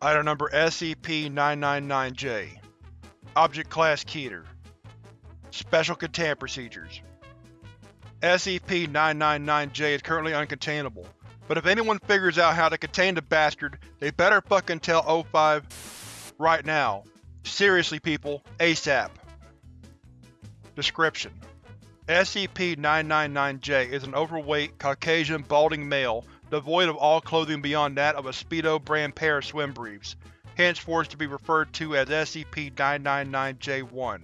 Item number SCP-999-J Object Class Keter Special Containment Procedures. SCP-999-J is currently uncontainable, but if anyone figures out how to contain the bastard, they better fucking tell O5 right now. Seriously people, ASAP. Description: SCP-999-J is an overweight, Caucasian, balding male devoid of all clothing beyond that of a Speedo brand pair of swim briefs, henceforth to be referred to as SCP-999-J1.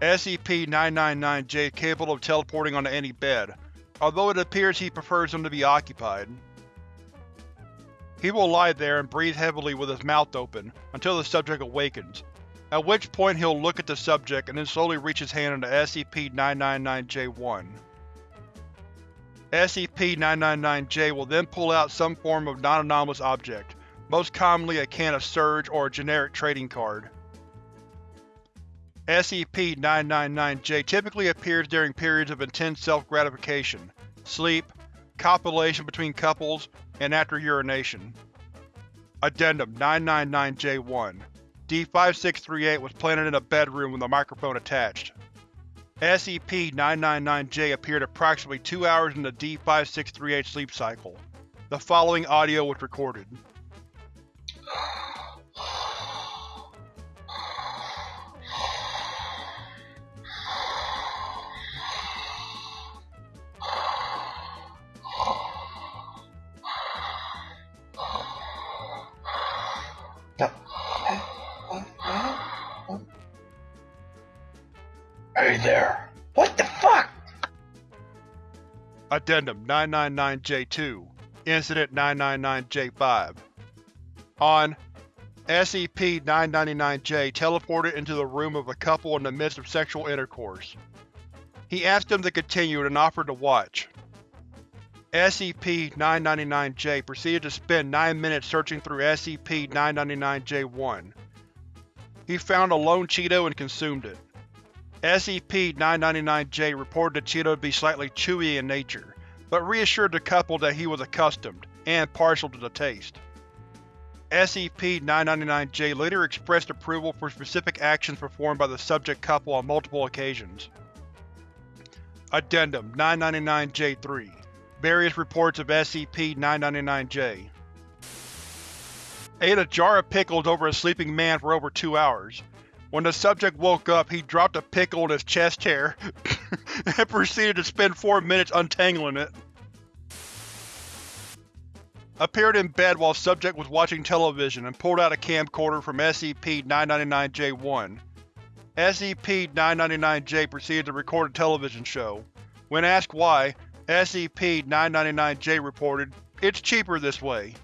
SCP-999-J is capable of teleporting onto any bed, although it appears he prefers them to be occupied. He will lie there and breathe heavily with his mouth open until the subject awakens, at which point he'll look at the subject and then slowly reach his hand into SCP-999-J1. SCP-999-J will then pull out some form of non-anomalous object, most commonly a can of Surge or a generic trading card. SCP-999-J typically appears during periods of intense self-gratification, sleep, copulation between couples, and after urination. Addendum 999-J1 D5638 was planted in a bedroom with a microphone attached. SCP-999-J appeared approximately two hours in the D5638 sleep cycle. The following audio was recorded. Hey there. What the fuck? Addendum 999-J2 Incident 999-J5 On SCP-999-J teleported into the room of a couple in the midst of sexual intercourse. He asked them to continue and offered to watch. SCP-999-J proceeded to spend 9 minutes searching through SCP-999-J1. He found a lone Cheeto and consumed it. SCP-999-J reported the Cheeto to be slightly chewy in nature, but reassured the couple that he was accustomed, and partial to the taste. SCP-999-J later expressed approval for specific actions performed by the subject couple on multiple occasions. Addendum 999-J3 Various reports of SCP-999-J Ate a jar of pickles over a sleeping man for over two hours. When the subject woke up, he dropped a pickle in his chest hair and proceeded to spend four minutes untangling it. Appeared in bed while subject was watching television and pulled out a camcorder from SCP-999-J1. SCP-999-J proceeded to record a television show. When asked why, SCP-999-J reported, It's cheaper this way.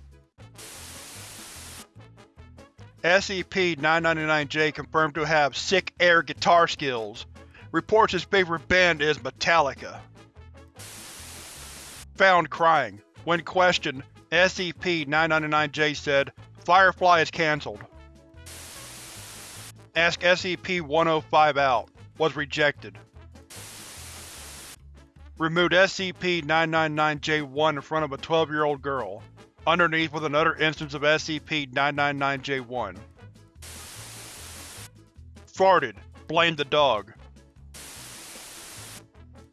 SCP-999-J confirmed to have sick air guitar skills. Reports his favorite band is Metallica. Found crying. When questioned, SCP-999-J said, Firefly is cancelled. Ask SCP-105 out. Was rejected. Removed SCP-999-J1 in front of a 12-year-old girl. Underneath was another instance of SCP-999-J1. Farted. Blamed the dog.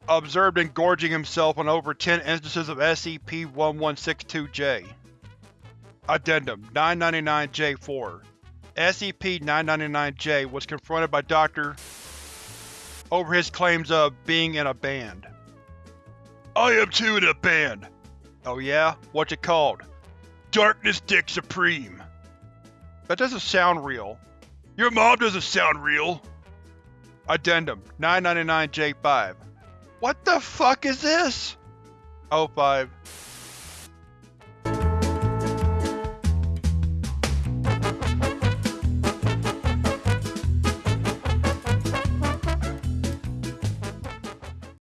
Observed engorging himself on over 10 instances of SCP-1162-J. Addendum 999-J4 SCP-999-J was confronted by Dr. over his claims of being in a band. I am too in a band. Oh yeah? What's it called? Darkness Dick Supreme. That doesn't sound real. Your mom doesn't sound real. Addendum 999-J5 What the fuck is this? O5